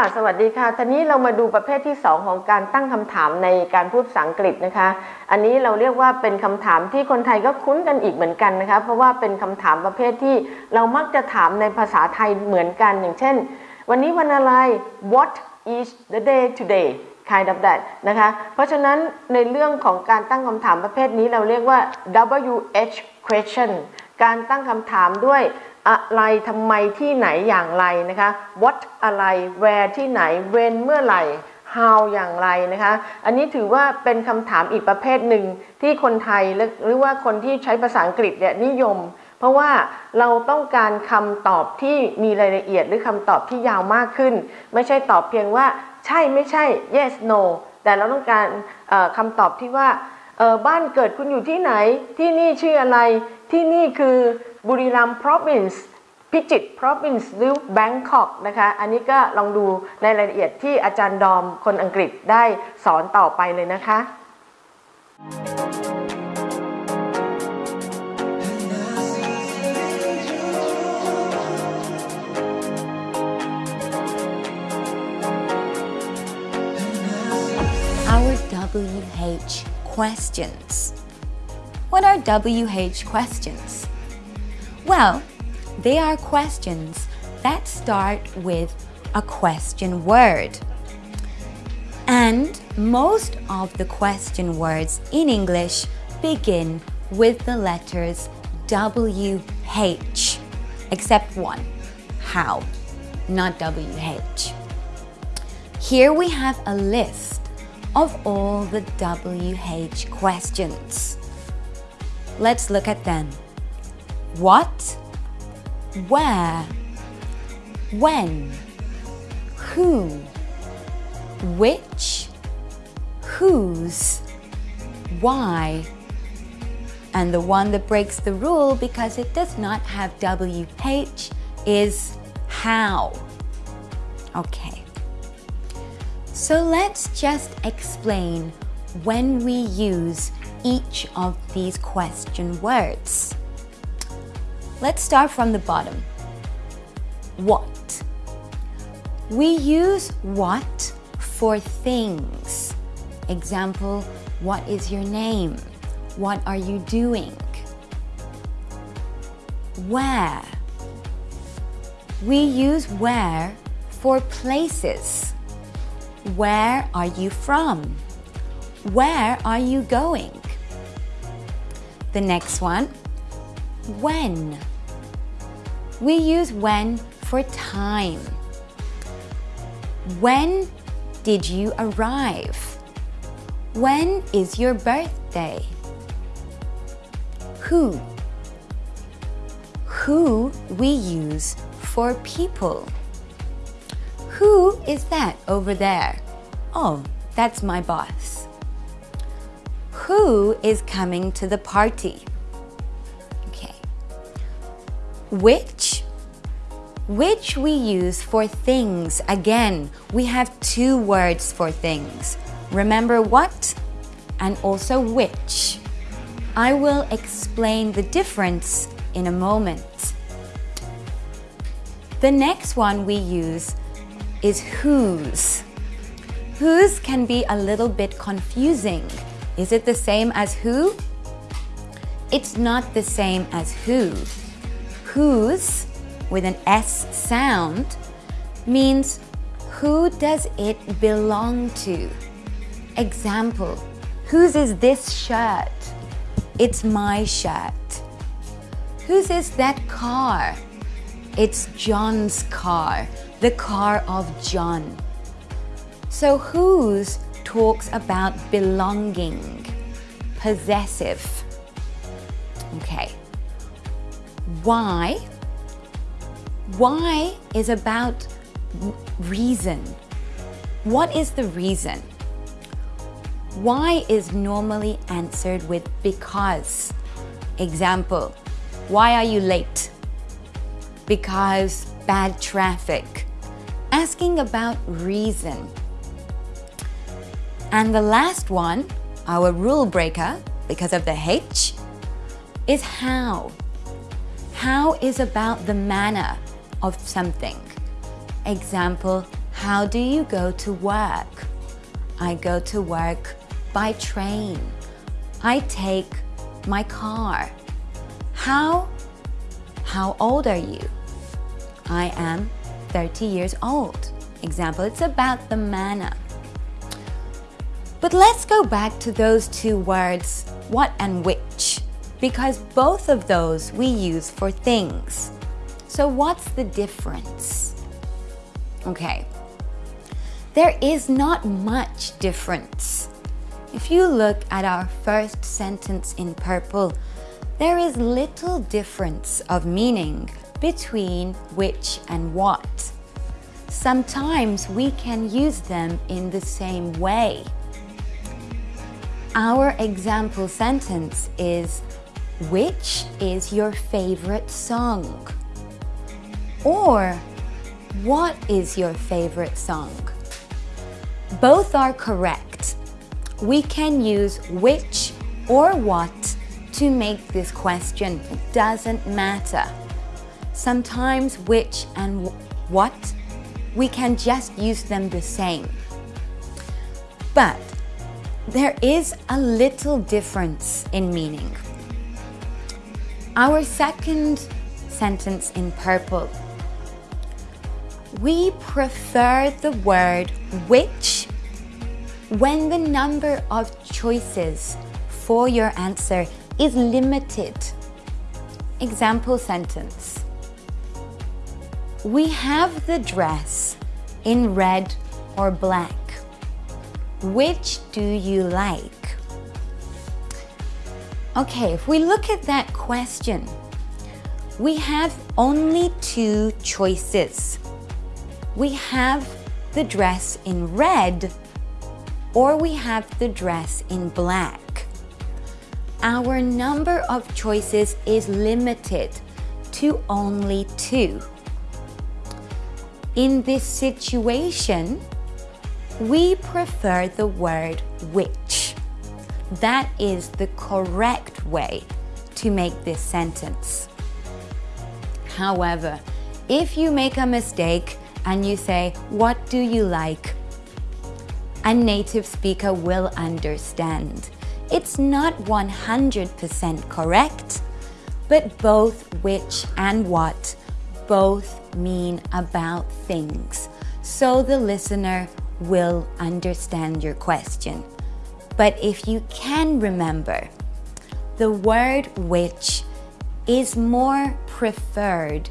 ะสวัสดีค่ะทีนี้เรามาดูประเภทที่ 2 ของการตั้งคำถามในการพูดภาษาอังกฤษนะคะ อันนี้เราเรียกว่าเป็นคำถามที่คนไทยก็คุ้นกันอีกเหมือนกันนะคะ เพราะว่าเป็นคำถามประเภทที่เรามักจะถามในภาษาไทยเหมือนกันอย่างเช่น วันนี้วันอะไร what is the day today kind of that นะคะ เพราะฉะนั้นในเรื่องของการตั้งคำถามประเภทนี้เราเรียกว่า WH question การตั้งคำถามด้วย อะไรทำไมที่ไหนอย่างไรนะคะ what อะไร where ที่ไหน when เมื่อไหร่ how อย่างไรนะคะ อันนี้ถือว่าเป็นคำถามอีกประเภทหนึ่งที่คนไทยหรือว่าคนที่ใช้ภาษาอังกฤษเนี่ยนิยม เพราะว่าเราต้องการคำตอบที่มีรายละเอียดหรือคำตอบที่ยาวมากขึ้น ไม่ใช่ตอบเพียงว่าใช่ไม่ใช่ yes no แต่เราต้องการคำตอบที่ว่าบ้านเกิดคุณอยู่ที่ไหนที่นี่ชื่ออะไรที่นี่คือ บุรีรัมย์ province พิจิตร province หรือ Bangkok นะคะ อันนี้ก็ลองดูในรายละเอียดที่อาจารย์ดอมคนอังกฤษได้สอนต่อไปเลยนะคะ Our WH questions. What are WH questions? Well, they are questions that start with a question word. And most of the question words in English begin with the letters WH, except one, how, not WH. Here we have a list of all the WH questions. Let's look at them. What, where, when, who, which, whose, why, and the one that breaks the rule because it does not have WH is how. Okay. So let's just explain when we use each of these question words. Let's start from the bottom. What? We use what for things. Example, what is your name? What are you doing? Where? We use where for places. Where are you from? Where are you going? The next one, when. We use when for time. When did you arrive? When is your birthday? Who. Who we use for people. Who is that over there? Oh, that's my boss. Who is coming to the party? Okay. Which? Which we use for things. Again, we have two words for things. Remember what and also which. I will explain the difference in a moment. The next one we use is whose. Whose can be a little bit confusing. Is it the same as who? It's not the same as who. Whose, with an S sound, means who does it belong to? Example, whose is this shirt? It's my shirt. Whose is that car? It's John's car, the car of John. So whose talks about belonging, possessive. Okay. Why? Why is about reason. What is the reason? Why is normally answered with because. Example, why are you late? Because bad traffic. Asking about reason. And the last one, our rule breaker, because of the H, is how. How is about the manner of something. Example, How do you go to work? I go to work by train. I take my car. How? How old are you? I am 30 years old. Example, it's about the manner. But let's go back to those two words, what and which, because both of those we use for things. So what's the difference? Okay, there is not much difference. If you look at our first sentence in purple, there is little difference of meaning between which and what. Sometimes we can use them in the same way. Our example sentence is, which is your favorite song? Or, what is your favorite song? Both are correct. We can use which or what to make this question. It doesn't matter. Sometimes which and what, we can just use them the same. But there is a little difference in meaning. Our second sentence in purple. We prefer the word which when the number of choices for your answer is limited. Example sentence. We have the dress in red or black. Which do you like? Okay, if we look at that question, we have only two choices. We have the dress in red or we have the dress in black. Our number of choices is limited to only two. In this situation, we prefer the word which. That is the correct way to make this sentence. However, if you make a mistake and you say, what do you like? A native speaker will understand. It's not 100% correct, but both which and what both mean about things. So the listener will understand your question. But if you can remember, the word which is more preferred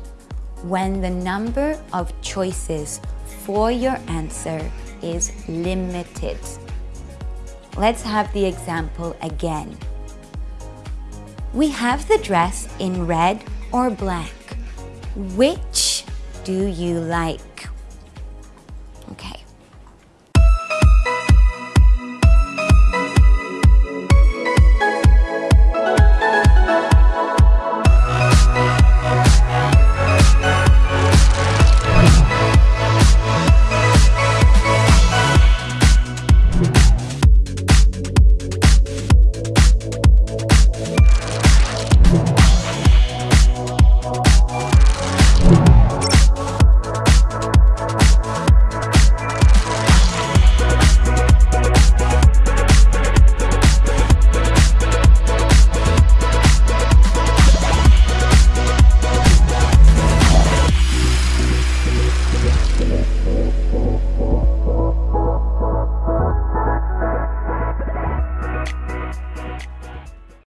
when the number of choices for your answer is limited. Let's have the example again. We have the dress in red or black. Which do you like?